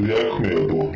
estudiar medo,